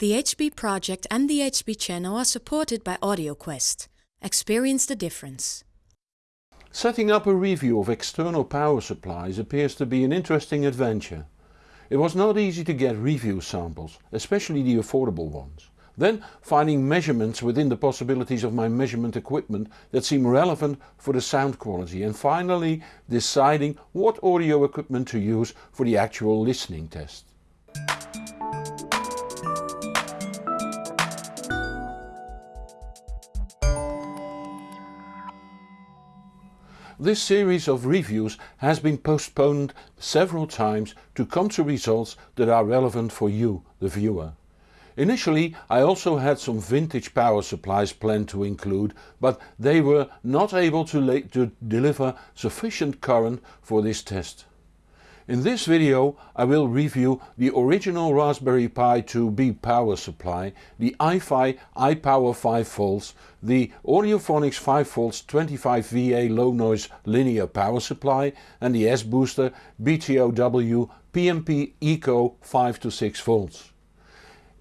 The HB project and the HB channel are supported by AudioQuest. Experience the difference. Setting up a review of external power supplies appears to be an interesting adventure. It was not easy to get review samples, especially the affordable ones. Then finding measurements within the possibilities of my measurement equipment that seem relevant for the sound quality and finally deciding what audio equipment to use for the actual listening test. This series of reviews has been postponed several times to come to results that are relevant for you, the viewer. Initially I also had some vintage power supplies planned to include, but they were not able to, to, deliver sufficient current for this test. In this video I will review the original Raspberry Pi 2B power supply, the iFi iPower 5V, the Audiophonics 5V 25VA low noise linear power supply and the S-Booster BOTW P&P Eco 5 to 6 volts.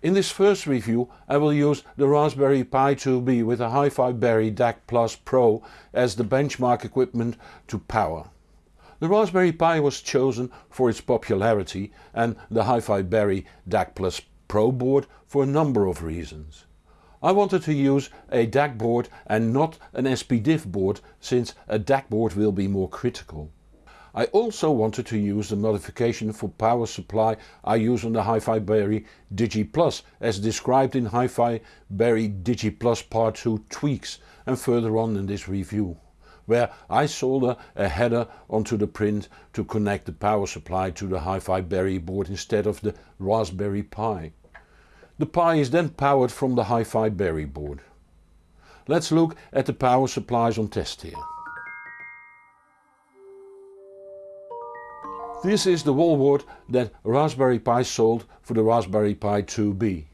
In this first review I will use the Raspberry Pi 2B with a HiFiBerry DAC Plus Pro as the benchmark equipment to power. The Raspberry Pi was chosen for its popularity and the HiFiBerry DAC Plus Pro board for a number of reasons. I wanted to use a DAC board and not an SPDIF board since a DAC board will be more critical. I also wanted to use the modification for power supply I use on the HiFiBerry Digi Plus as described in Hi-Fi Berry Digi Plus Part 2 tweaks and further on in this review, where I solder a header onto the print to connect the power supply to the HiFiBerry board instead of the Raspberry Pi. The Pi is then powered from the HiFiBerry board. Let's look at the power supplies on test here. This is the wallboard that Raspberry Pi sold for the Raspberry Pi 2B.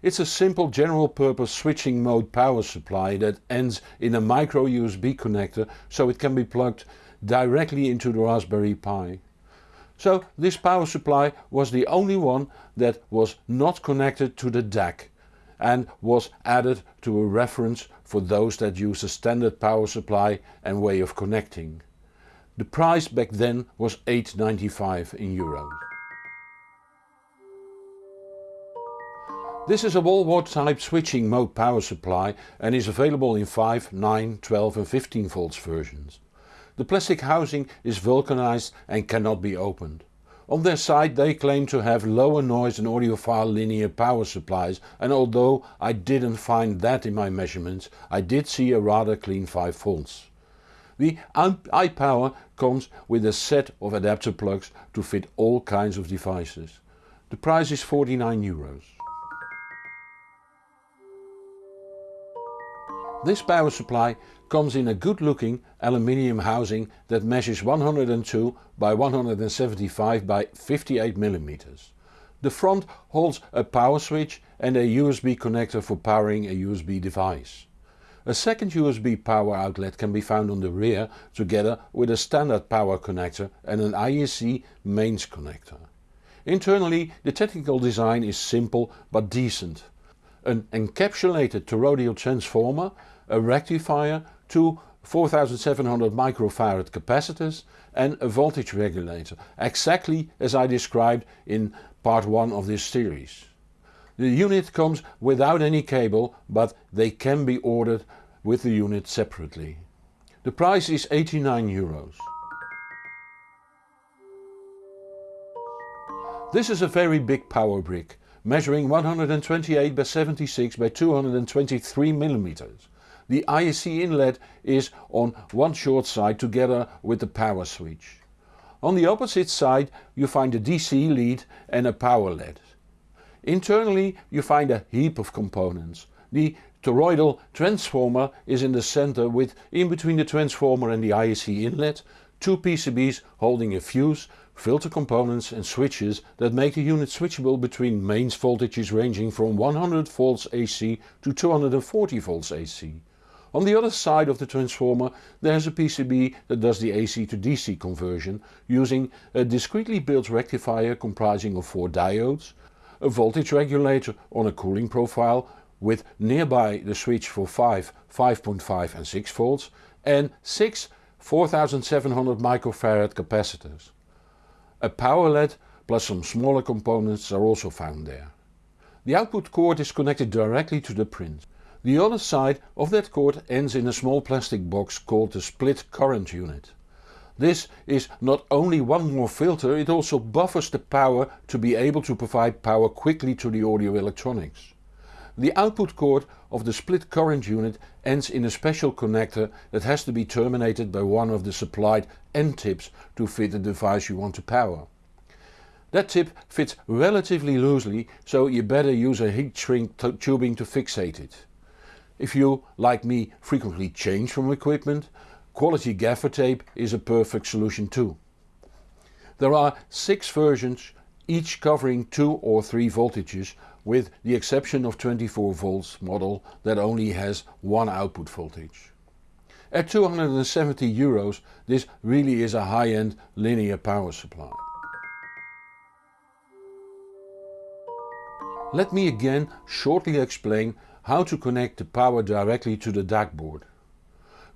It's a simple general purpose switching mode power supply that ends in a micro USB connector so it can be plugged directly into the Raspberry Pi. So this power supply was the only one that was not connected to the DAC and was added to a reference for those that use a standard power supply and way of connecting. The price back then was 8.95 in euros. This is a wallboard type switching mode power supply and is available in 5, 9, 12 and 15 volts versions. The plastic housing is vulcanized and cannot be opened. On their site they claim to have lower noise and audiophile linear power supplies and although I didn't find that in my measurements I did see a rather clean 5 volts. The iPower comes with a set of adapter plugs to fit all kinds of devices. The price is 49 euros. This power supply comes in a good looking aluminium housing that measures 102 by 175 by 58 mm. The front holds a power switch and a USB connector for powering a USB device. A second USB power outlet can be found on the rear together with a standard power connector and an IEC mains connector. Internally the technical design is simple but decent. An encapsulated toroidal transformer, a rectifier, two 4700 microfarad capacitors and a voltage regulator, exactly as I described in part 1 of this series. The unit comes without any cable but they can be ordered with the unit separately. The price is 89 euros. This is a very big power brick, measuring 128 by 76 by 223 mm. The IEC inlet is on one short side together with the power switch. On the opposite side you find a DC lead and a power LED. Internally you find a heap of components. The toroidal transformer is in the center with in between the transformer and the IEC inlet two PCBs holding a fuse, filter components and switches that make the unit switchable between mains voltages ranging from 100 volts AC to 240 volts AC. On the other side of the transformer there is a PCB that does the AC to DC conversion using a discretely built rectifier comprising of 4 diodes, a voltage regulator on a cooling profile with nearby the switch for 5, 5.5 and 6 volts and 6 4700 microfarad capacitors. A power LED plus some smaller components are also found there. The output cord is connected directly to the print. The other side of that cord ends in a small plastic box called the split current unit. This is not only one more filter, it also buffers the power to be able to provide power quickly to the audio electronics. The output cord of the split current unit ends in a special connector that has to be terminated by one of the supplied end tips to fit the device you want to power. That tip fits relatively loosely so you better use a heat shrink tubing to fixate it. If you, like me, frequently change from equipment, quality gaffer tape is a perfect solution too. There are 6 versions each covering 2 or 3 voltages with the exception of 24 volts model that only has one output voltage. At 270 euros this really is a high-end linear power supply. Let me again shortly explain how to connect the power directly to the DAC board.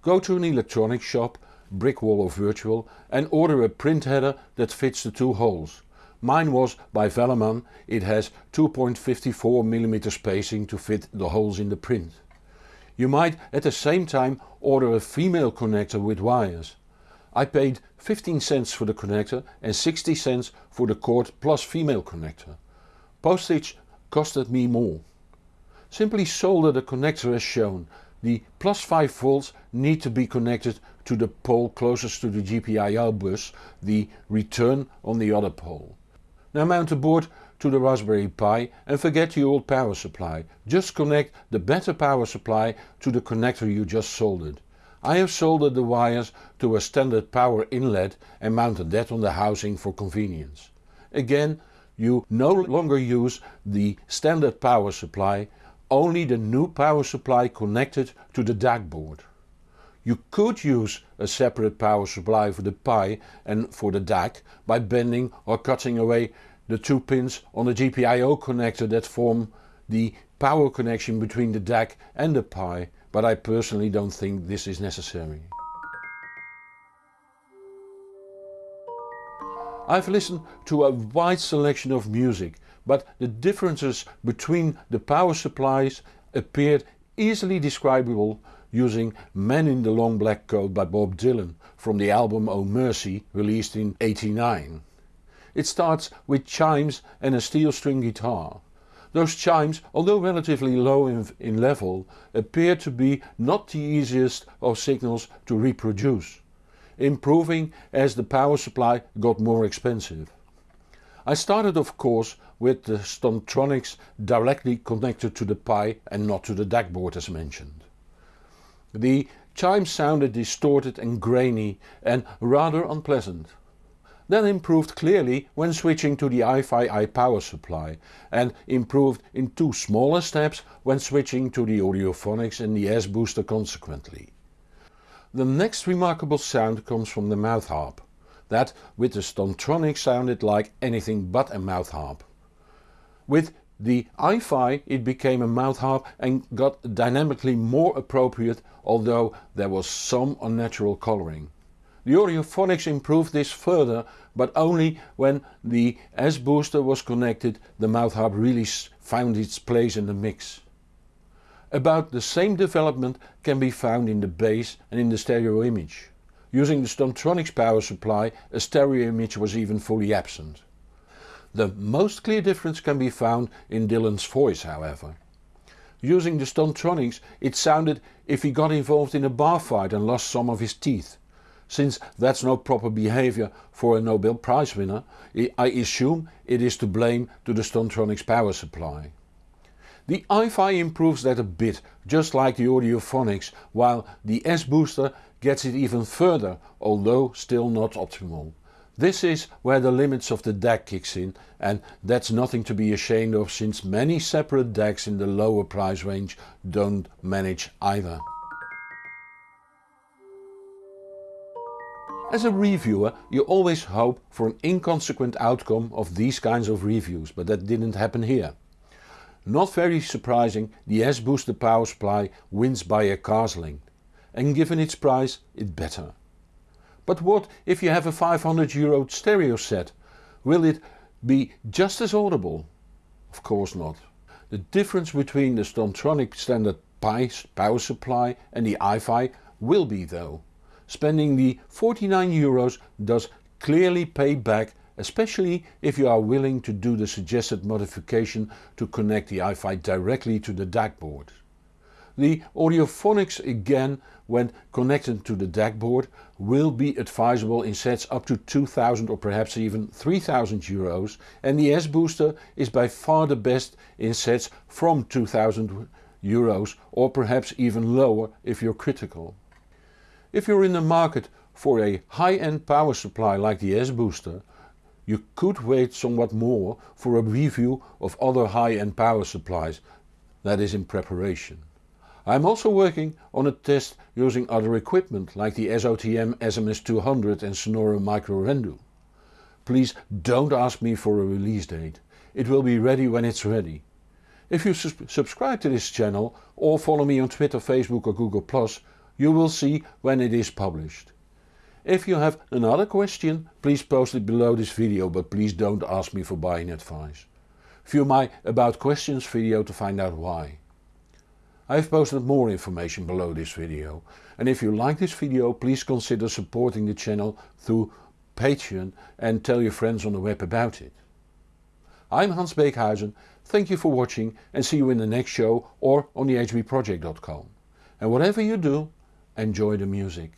Go to an electronics shop, brick wall or Virtual and order a print header that fits the two holes. Mine was by Velleman, it has 2.54mm spacing to fit the holes in the print. You might at the same time order a female connector with wires. I paid 15 cents for the connector and 60 cents for the cord plus female connector. Postage costed me more. Simply solder the connector as shown. The plus 5 volts need to be connected to the pole closest to the GPIO bus, the return on the other pole. Now mount the board to the Raspberry Pi and forget the old power supply. Just connect the better power supply to the connector you just soldered. I have soldered the wires to a standard power inlet and mounted that on the housing for convenience. Again you no longer use the standard power supply only the new power supply connected to the DAC board. You could use a separate power supply for the Pi and for the DAC by bending or cutting away the two pins on the GPIO connector that form the power connection between the DAC and the Pi, but I personally don't think this is necessary. I've listened to a wide selection of music but the differences between the power supplies appeared easily describable using Man in the Long Black Coat by Bob Dylan from the album Oh Mercy released in 89. It starts with chimes and a steel string guitar. Those chimes, although relatively low in, in level, appear to be not the easiest of signals to reproduce, improving as the power supply got more expensive. I started of course with the Stontronics directly connected to the Pi and not to the DAC board as mentioned. The chimes sounded distorted and grainy and rather unpleasant. That improved clearly when switching to the iFi power supply and improved in two smaller steps when switching to the Audiophonics and the S-booster consequently. The next remarkable sound comes from the mouth harp that with the Stontronic sounded like anything but a mouth harp. With the iFi it became a mouth harp and got dynamically more appropriate although there was some unnatural colouring. The Audiophonics improved this further but only when the S-booster was connected the mouth harp really found its place in the mix. About the same development can be found in the bass and in the stereo image. Using the Stontronics power supply a stereo image was even fully absent. The most clear difference can be found in Dylan's voice however. Using the Stontronics it sounded if he got involved in a bar fight and lost some of his teeth. Since that's no proper behavior for a Nobel Prize winner, I assume it is to blame to the Stontronics power supply. The iFi improves that a bit, just like the Audiophonics, while the S-booster gets it even further, although still not optimal. This is where the limits of the DAC kicks in and that's nothing to be ashamed of since many separate DACs in the lower price range don't manage either. As a reviewer you always hope for an inconsequent outcome of these kinds of reviews, but that didn't happen here. Not very surprising, the S-Booster power supply wins by a car's length, and given its price it better. But what if you have a 500 euro stereo set? Will it be just as audible? Of course not. The difference between the Stontronic standard Pi power supply and the iFi will be though. Spending the 49 euros does clearly pay back especially if you are willing to do the suggested modification to connect the iFi directly to the DAC board. The Audiophonics again when connected to the DAC board will be advisable in sets up to 2000 or perhaps even 3000 euros and the S-Booster is by far the best in sets from 2000 euros or perhaps even lower if you're critical. If you're in the market for a high-end power supply like the S-Booster, you could wait somewhat more for a review of other high-end power supplies that is in preparation. I am also working on a test using other equipment like the SOTM SMS200 and Sonore Micro Rendu. Please don't ask me for a release date, it will be ready when it's ready. If you subscribe to this channel or follow me on Twitter, Facebook or Google+, you will see when it is published. If you have another question please post it below this video but please don't ask me for buying advice. View my about questions video to find out why. I have posted more information below this video and if you like this video please consider supporting the channel through Patreon and tell your friends on the web about it. I'm Hans Beekhuizen, thank you for watching and see you in the next show or on the hbproject.com. And whatever you do, enjoy the music.